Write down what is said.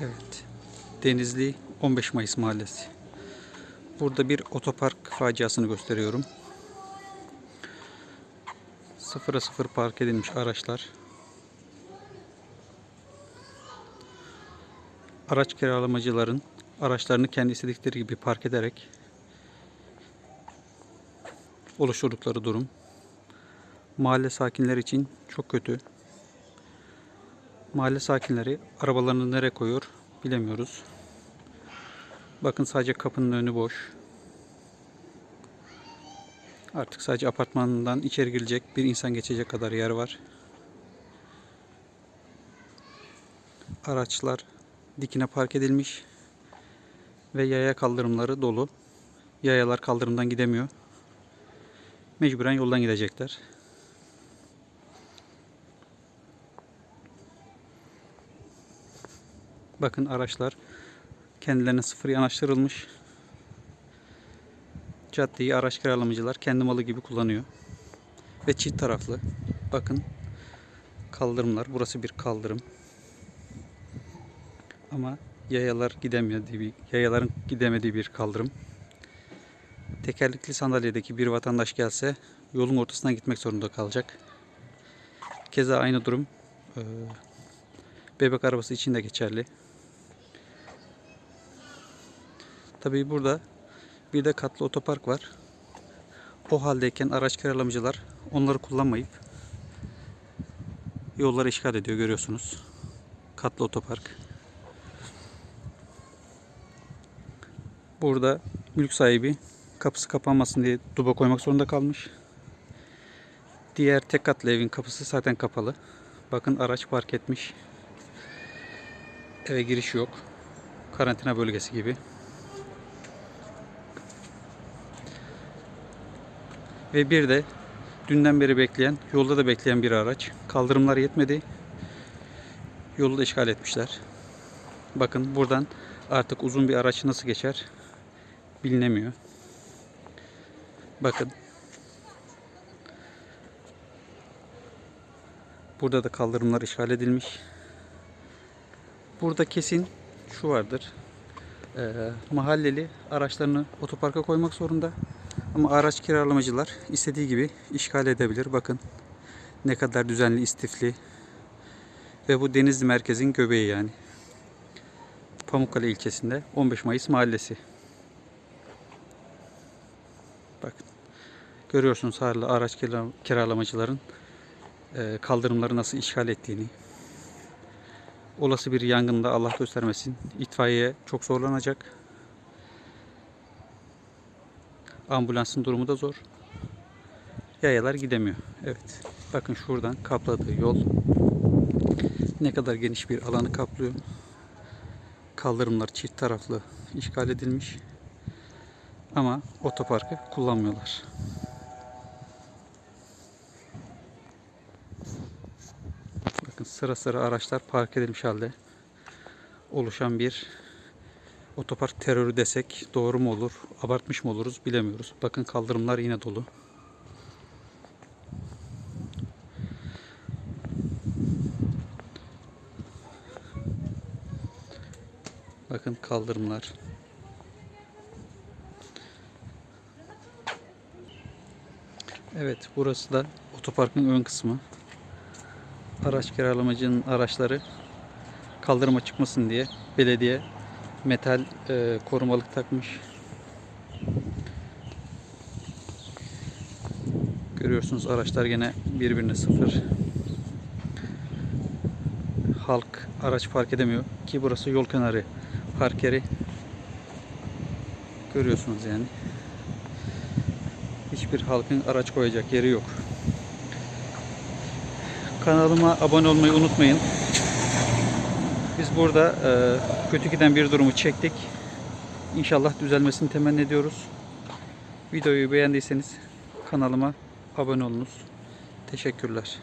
Evet. Denizli 15 Mayıs Mahallesi. Burada bir otopark faciasını gösteriyorum. Sıfıra sıfır park edilmiş araçlar. Araç kiralamacıların araçlarını kendi istedikleri gibi park ederek oluşturdukları durum. Mahalle sakinleri için çok kötü. Mahalle sakinleri arabalarını nereye koyuyor bilemiyoruz. Bakın sadece kapının önü boş. Artık sadece apartmandan içeri girecek bir insan geçecek kadar yer var. Araçlar dikine park edilmiş ve yaya kaldırımları dolu. Yayalar kaldırımdan gidemiyor. Mecburen yoldan gidecekler. Bakın araçlar kendilerine sıfır yanaştırılmış. Caddeyi araç kiralamacılar kendi malı gibi kullanıyor. Ve çift taraflı. Bakın kaldırımlar. Burası bir kaldırım. Ama yayalar gidemiyor diye bir, yayaların gidemediği bir kaldırım. Tekerlekli sandalyedeki bir vatandaş gelse yolun ortasından gitmek zorunda kalacak. Keza aynı durum bebek arabası için de geçerli. Tabii burada bir de katlı otopark var. O haldeyken araç kiralamacılar onları kullanmayıp yolları işgal ediyor görüyorsunuz. Katlı otopark. Burada mülk sahibi kapısı kapanmasın diye duba koymak zorunda kalmış. Diğer tek katlı evin kapısı zaten kapalı. Bakın araç park etmiş. Eve giriş yok. Karantina bölgesi gibi. Ve bir de dünden beri bekleyen, yolda da bekleyen bir araç. Kaldırımlar yetmedi. Yolu da işgal etmişler. Bakın buradan artık uzun bir araç nasıl geçer bilinemiyor. Bakın. Burada da kaldırımlar işgal edilmiş. Burada kesin şu vardır. Ee, mahalleli araçlarını otoparka koymak zorunda. Ama araç kiralamacılar istediği gibi işgal edebilir. Bakın ne kadar düzenli, istifli. Ve bu Denizli merkezin göbeği yani. Pamukkale ilçesinde 15 Mayıs mahallesi. Bakın. Görüyorsunuz hala araç kira- kiralamacıların e, kaldırımları nasıl işgal ettiğini. Olası bir yangında Allah göstermesin itfaiye çok zorlanacak. Ambulansın durumu da zor. Yayalar gidemiyor. Evet. Bakın şuradan kapladığı yol ne kadar geniş bir alanı kaplıyor. Kaldırımlar çift taraflı işgal edilmiş. Ama otoparkı kullanmıyorlar. Bakın sıra sıra araçlar park edilmiş halde. Oluşan bir otopark terörü desek doğru mu olur, abartmış mı oluruz bilemiyoruz. Bakın kaldırımlar yine dolu. Bakın kaldırımlar. Evet, burası da otoparkın ön kısmı. Araç kiralamacının araçları kaldırıma çıkmasın diye belediye metal e, korumalık takmış. Görüyorsunuz araçlar gene birbirine sıfır. Halk araç park edemiyor ki burası yol kenarı park yeri. Görüyorsunuz yani. Hiçbir halkın araç koyacak yeri yok. Kanalıma abone olmayı unutmayın. Biz burada e, kötü giden bir durumu çektik. İnşallah düzelmesini temenni ediyoruz. Videoyu beğendiyseniz kanalıma abone olunuz. Teşekkürler.